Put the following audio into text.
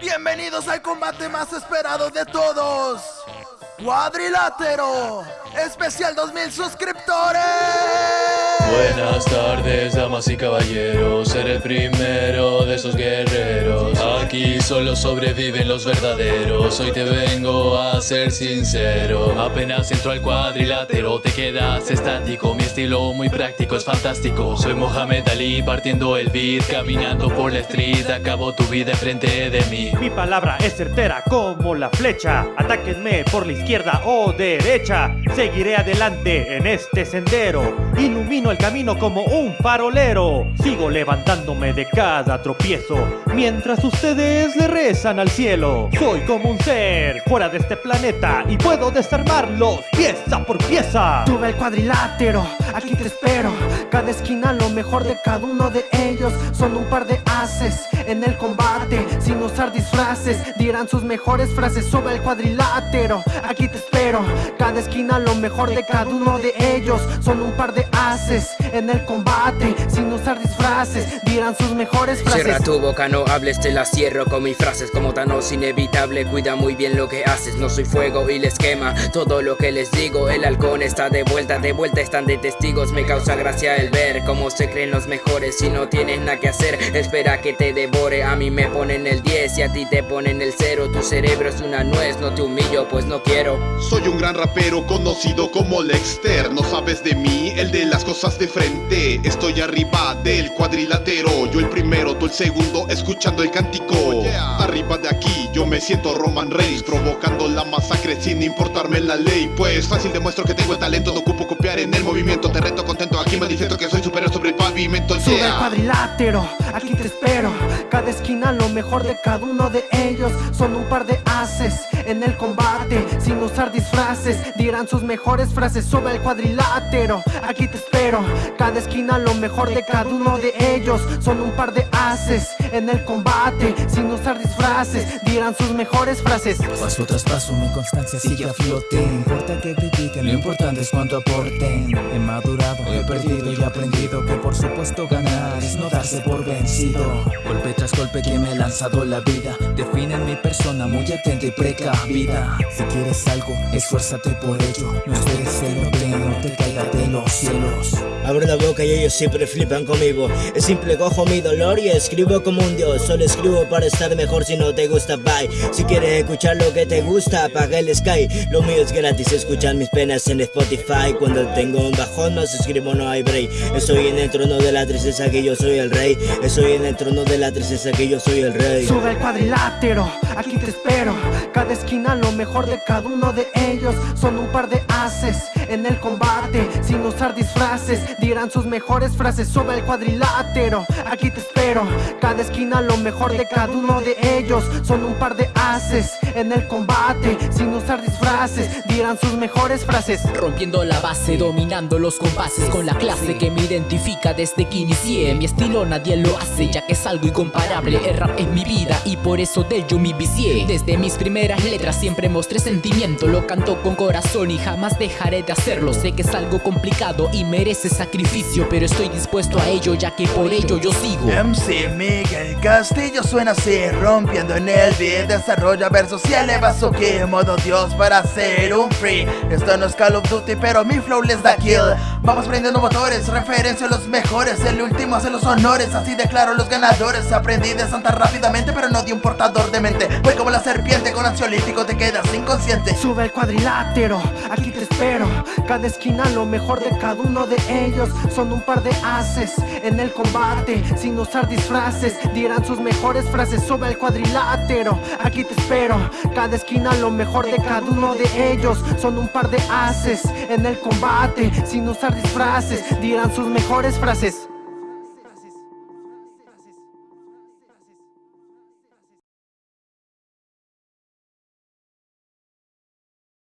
Bienvenidos al combate más esperado de todos. Cuadrilátero, especial 2000 suscriptores. Buenas tardes, damas y caballeros, ser el primero de esos guerreros. Aquí solo sobreviven los verdaderos, hoy te vengo a ser sincero. Apenas entro al cuadrilátero, te quedas estático. Mi estilo muy práctico, es fantástico. Soy Mohamed Ali partiendo el beat Caminando por la street, acabo tu vida enfrente de mí. Mi palabra es certera como la flecha. Atáquenme por la izquierda o derecha. Seguiré adelante en este sendero. Ilumino el camino como un farolero. Sigo levantándome de cada tropiezo Mientras ustedes le rezan al cielo. Soy como un ser fuera de este planeta Y puedo desarmarlos pieza por pieza. Sube el cuadrilátero, aquí te espero. Cada esquina lo mejor de cada uno de ellos. Son un par de haces en el combate. Sin usar disfraces, dirán sus mejores frases Sube el cuadrilátero, aquí te espero. Cada esquina lo mejor de cada uno de ellos. Son un par de haces en el combate Sin usar disfraces, dirán sus mejores frases. Cierra tu boca, no hables, te la cierro con mis frases. Como Thanos inevitable, cuida muy bien lo que haces. No soy fuego y les quema todo lo que les digo. El halcón está de vuelta, de vuelta están de testigos. Me causa gracia el ver cómo se creen los mejores Si no tienes nada que hacer, espera que te devore A mí me ponen el 10 y a ti te ponen el 0 Tu cerebro es una nuez, no te humillo pues no quiero. Soy un gran rapero conocido como Lexter No sabes de mí, el de las cosas de frente. Estoy arriba del cuadrilátero. Yo el primero, tú el segundo, escuchando el cántico. Arriba de aquí, yo me siento Roman Reigns Provocando la masacre sin importarme la ley. Pues fácil demuestro que tengo el talento No ocupo copiar en el movimiento. Te reto contento, aquí manifiesto que soy superior sobre el pavimento. Sube el cuadrilátero, aquí te espero. Cada esquina lo mejor de cada uno de ellos. Son un par de haces en el combate. Sin usar disfraces, dirán sus mejores frases Sube el cuadrilátero, aquí te espero Cada esquina lo mejor de cada uno de ellos. Son un par de haces en el combate. Sin usar disfraces, dirán sus mejores frases. Paso tras paso mi constancia sigue a flote. No importa que critiquen, lo importante es cuánto aporten. He madurado, he perdido y aprendido Que por supuesto ganar es no darse por vencido. Golpe tras golpe que me ha lanzado la vida. Definen mi persona muy atenta y precavida Si quieres algo, esfuérzate por ello. No esperes que no te, no te caiga de los cielos. Abro la boca y ellos siempre flipan conmigo. Es simple, cojo mi dolor y escribo como un dios. Solo escribo para estar mejor si no te gusta, bye. Si quieres escuchar lo que te gusta, apaga el sky. Lo mío es gratis, escuchar mis penas en Spotify. Cuando tengo un bajón más escribo no hay break. Estoy en el trono de la tristeza que yo soy el rey. Estoy en el trono de la tristeza que yo soy el rey. Sube el cuadrilátero, aquí te espero. Cada esquina lo mejor de cada uno de ellos. Son un par de haces en el combate. Sin usar disfraces, dirán sus mejores frases Sube el cuadrilátero, aquí te espero. Cada esquina lo mejor de cada uno de ellos. Son un par de haces en el combate. Sin usar disfraces, dirán sus mejores frases. Rompiendo la base, dominando los compases Con la clase que me identifica desde que inicié. Mi estilo nadie lo hace, ya que es algo incomparable. El rap es mi vida y por eso de ello me vicié. Desde mis primeras letras siempre mostré sentimiento Lo canto con corazón y jamás dejaré de hacerlo. Sé que es algo complicado y merece sacrificio Pero estoy dispuesto a ello, ya que por ello yo sigo. MC Miguel Castillo suena así, rompiendo en el beat. Desarrolla versos y eleva su Modo Dios para ser un free. Esto no es Call of Duty, pero mi flow les da kill. Vamos prendiendo motores, referencia a los mejores. El último hace los honores, así declaro los ganadores. Aprendí de santa rápidamente, pero no di un portador de mente. Voy como la serpiente, con ansiolítico te quedas inconsciente. Sube el cuadrilátero, aquí te espero. Cada esquina lo mejor de cada uno de ellos. Son un par de haces en el combate Sin usar disfraces, dirán sus mejores frases Sube el cuadrilátero, aquí te espero Cada esquina lo mejor de cada uno de ellos. Son un par de haces en el combate. Sin usar disfraces, dirán sus mejores frases